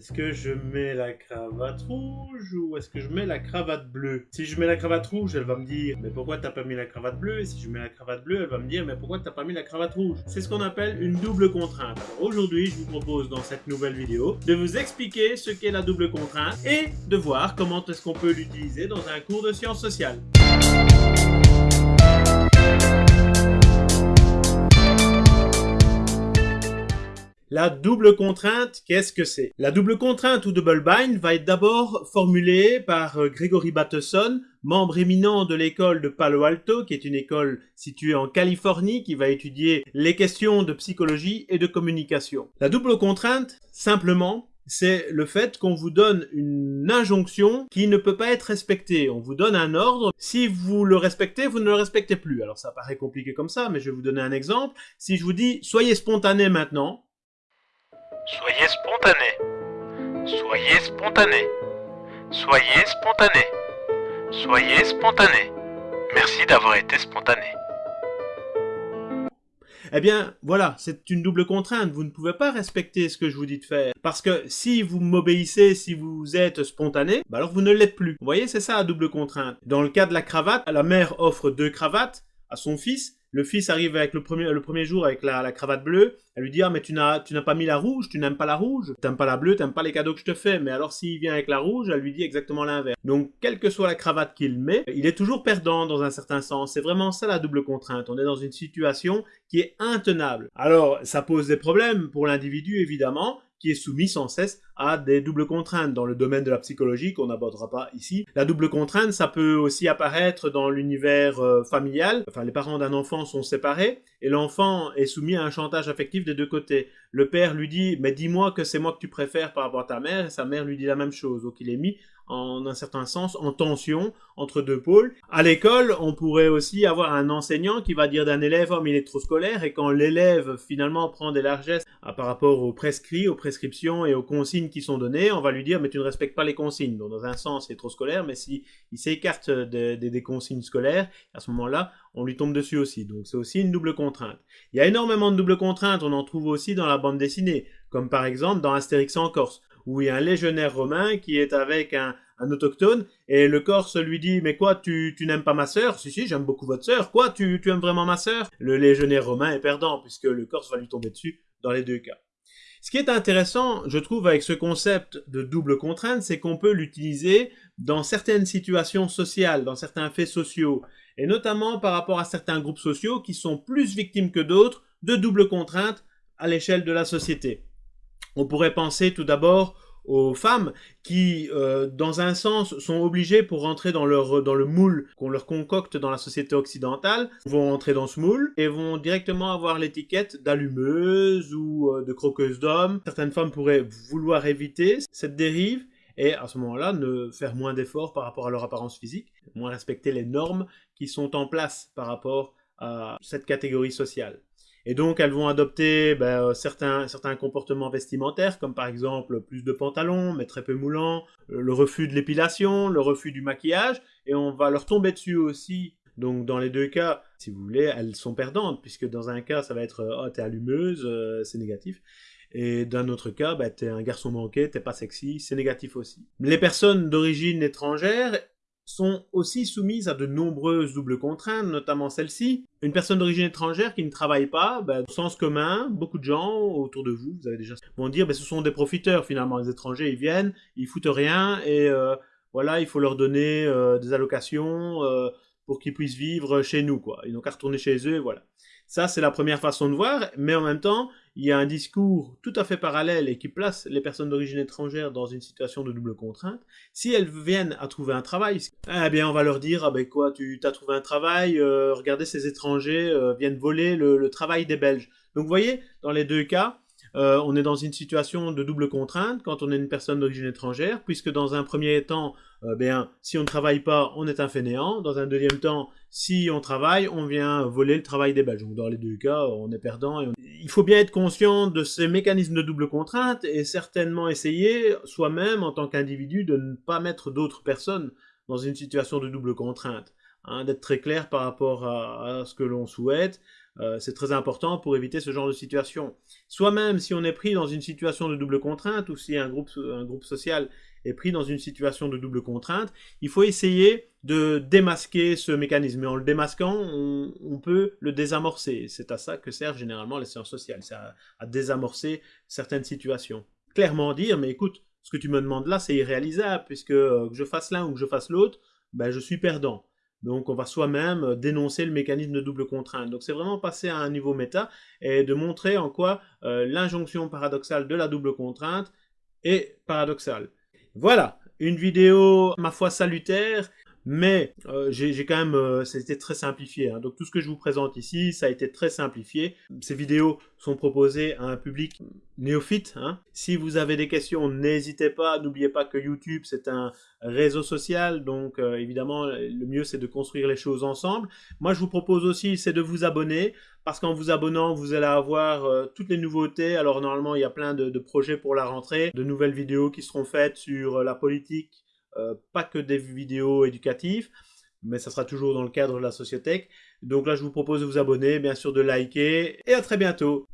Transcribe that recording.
Est-ce que je mets la cravate rouge ou est-ce que je mets la cravate bleue? Si je mets la cravate rouge, elle va me dire mais pourquoi t'as pas mis la cravate bleue? Et si je mets la cravate bleue, elle va me dire mais pourquoi t'as pas mis la cravate rouge? C'est ce qu'on appelle une double contrainte. Aujourd'hui, je vous propose dans cette nouvelle vidéo de vous expliquer ce qu'est la double contrainte et de voir comment est-ce qu'on peut l'utiliser dans un cours de sciences sociales. La double contrainte, qu'est-ce que c'est? La double contrainte ou double bind va être d'abord formulée par euh, Gregory Bateson, membre éminent de l'école de Palo Alto, qui est une école située en Californie, qui va étudier les questions de psychologie et de communication. La double contrainte, simplement, c'est le fait qu'on vous donne une injonction qui ne peut pas être respectée. On vous donne un ordre. Si vous le respectez, vous ne le respectez plus. Alors ça paraît compliqué comme ça, mais je vais vous donner un exemple. Si je vous dis « soyez spontané maintenant », Soyez spontané. Soyez spontané. Soyez spontané. Soyez spontané. Merci d'avoir été spontané. Eh bien, voilà, c'est une double contrainte. Vous ne pouvez pas respecter ce que je vous dis de faire. Parce que si vous m'obéissez, si vous êtes spontané, bah alors vous ne l'êtes plus. Vous voyez, c'est ça la double contrainte. Dans le cas de la cravate, la mère offre deux cravates à son fils. Le fils arrive avec le premier, le premier jour avec la, cravate bleue. Elle lui dit ah mais tu n'as tu n'as pas mis la rouge, tu n'aimes pas la rouge, t'aimes pas la bleue, t'aimes pas les cadeaux que je te fais. Mais alors s'il vient avec la rouge, elle lui dit exactement l'inverse. Donc quelle que soit la cravate qu'il met, il est toujours perdant dans un certain sens. C'est vraiment ça la double contrainte. On est dans une situation qui est intenable. Alors ça pose des problèmes pour l'individu évidemment qui est soumis sans cesse à des doubles contraintes dans le domaine de la psychologie qu'on n'abordera pas ici. La double contrainte, ça peut aussi apparaître dans l'univers euh, familial. Enfin, les parents d'un enfant sont séparés et l'enfant est soumis à un chantage affectif des deux côtés. Le père lui dit « mais dis-moi que c'est moi que tu préfères par rapport à ta mère » et sa mère lui dit la même chose. Donc il est mis en un certain sens en tension entre deux pôles. À l'école, on pourrait aussi avoir un enseignant qui va dire d'un élève « oh mais il est trop scolaire » et quand l'élève finalement prend des largesses ah, par rapport aux prescrits, aux prescriptions et aux consignes qui sont données, on va lui dire « mais tu ne respectes pas les consignes ». Donc dans un sens, il est trop scolaire, mais si il s'écarte des consignes scolaires, à ce moment-là, on lui tombe dessus aussi. Donc c'est aussi une double contrainte. Il y a énormément de doubles contraintes, on en trouve aussi dans la bande dessinée, comme par exemple dans Astérix en Corse où il y a un légionnaire romain qui est avec un, autochtone, et le Corse lui dit « Mais quoi, tu, n'aimes pas ma sœur ?»« Si, si, j'aime beaucoup votre sœur. Quoi, tu, tu aimes vraiment ma sœur ?» Le légionnaire romain est perdant, puisque le Corse va lui tomber dessus dans les deux cas. Ce qui est intéressant, je trouve, avec ce concept de double contrainte, c'est qu'on peut l'utiliser dans certaines situations sociales, dans certains faits sociaux, et notamment par rapport à certains groupes sociaux qui sont plus victimes que d'autres de double contrainte à l'échelle de la société. On pourrait penser tout d'abord aux femmes qui, euh, dans un sens, sont obligées pour rentrer dans, leur, dans le moule qu'on leur concocte dans la société occidentale, vont entrer dans ce moule et vont directement avoir l'étiquette d'allumeuse ou euh, de croqueuse d'homme. Certaines femmes pourraient vouloir éviter cette dérive et à ce moment-là ne faire moins d'efforts par rapport à leur apparence physique, moins respecter les normes qui sont en place par rapport à cette catégorie sociale. Et donc, elles vont adopter ben, euh, certains, comportements vestimentaires, comme par exemple plus de pantalons, mais très peu moulants, euh, le refus de l'épilation, le refus du maquillage, et on va leur tomber dessus aussi. Donc, dans les deux cas, si vous voulez, elles sont perdantes, puisque dans un cas, ça va être « Oh, t'es allumeuse euh, c'est négatif ». Et d'un autre cas, ben, t'es un garçon manqué, t'es pas sexy, c'est négatif aussi. Les personnes d'origine étrangère sont aussi soumises à de nombreuses doubles contraintes, notamment celle-ci. Une personne d'origine étrangère qui ne travaille pas, ben, au sens commun, beaucoup de gens autour de vous, vous avez déjà vont dire, ben, ce sont des profiteurs finalement, les étrangers, ils viennent, ils foutent rien, et euh, voilà, il faut leur donner euh, des allocations euh, pour qu'ils puissent vivre chez nous, quoi. Ils n'ont qu'à retourner chez eux, voilà. Ça, c'est la première façon de voir, mais en même temps, il y a un discours tout à fait parallèle et qui place les personnes d'origine étrangère dans une situation de double contrainte. Si elles viennent à trouver un travail, eh bien on va leur dire, ah ben quoi, tu as trouvé un travail, euh, regardez ces étrangers euh, viennent voler le, travail des Belges. Donc vous voyez, dans les deux cas, euh, on est dans une situation de double contrainte quand on est une personne d'origine étrangère, puisque dans un premier temps, euh, bien, si on ne travaille pas, on est un fainéant. Dans un deuxième temps, si on travaille, on vient voler le travail des Belges. Donc dans les deux cas, on est perdant. Il faut bien être conscient de ces mécanismes de double contrainte et certainement essayer soi-même, en tant qu'individu, de ne pas mettre d'autres personnes dans une situation de double contrainte. Hein, d'être très clair par rapport à, ce que l'on souhaite, Euh, c'est très important pour éviter ce genre de situation. Soit même si on est pris dans une situation de double contrainte ou si un groupe, un groupe social est pris dans une situation de double contrainte, il faut essayer de démasquer ce mécanisme. Et en le démasquant, on, peut le désamorcer. C'est à ça que servent généralement les sciences sociales, c'est à, désamorcer certaines situations. Clairement dire, mais écoute, ce que tu me demandes là, c'est irréalisable, puisque euh, que je fasse l'un ou que je fasse l'autre, ben, je suis perdant. Donc on va soi-même euh, dénoncer le mécanisme de double contrainte. Donc c'est vraiment passer à un niveau méta et de montrer en quoi euh, l'injonction paradoxale de la double contrainte est paradoxale. Voilà, une vidéo ma foi salutaire mais euh, j'ai quand même, euh, c'était très simplifié. Hein. Donc tout ce que je vous présente ici, ça a été très simplifié. Ces vidéos sont proposées à un public néophyte. Hein. Si vous avez des questions, n'hésitez pas. N'oubliez pas que YouTube, c'est un réseau social. Donc euh, évidemment, le mieux, c'est de construire les choses ensemble. Moi, je vous propose aussi, c'est de vous abonner. Parce qu'en vous abonnant, vous allez avoir toutes les nouveautés. Alors normalement, il y a plein de, projets pour la rentrée. De nouvelles vidéos qui seront faites sur la politique, euh, pas que des vidéos éducatives, mais ça sera toujours dans le cadre de la sociothèque. Donc là, je vous propose de vous abonner, bien sûr de liker, et à très bientôt